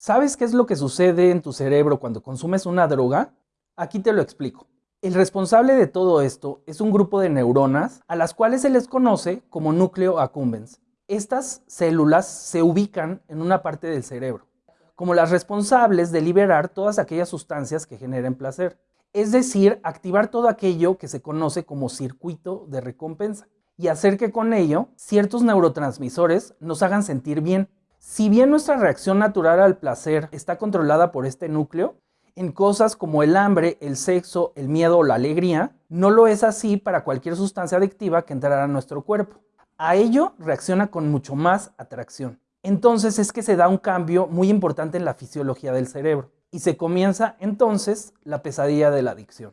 ¿Sabes qué es lo que sucede en tu cerebro cuando consumes una droga? Aquí te lo explico. El responsable de todo esto es un grupo de neuronas a las cuales se les conoce como núcleo accumbens. Estas células se ubican en una parte del cerebro, como las responsables de liberar todas aquellas sustancias que generen placer, es decir, activar todo aquello que se conoce como circuito de recompensa y hacer que con ello ciertos neurotransmisores nos hagan sentir bien, si bien nuestra reacción natural al placer está controlada por este núcleo, en cosas como el hambre, el sexo, el miedo o la alegría, no lo es así para cualquier sustancia adictiva que entrará a nuestro cuerpo. A ello reacciona con mucho más atracción. Entonces es que se da un cambio muy importante en la fisiología del cerebro y se comienza entonces la pesadilla de la adicción.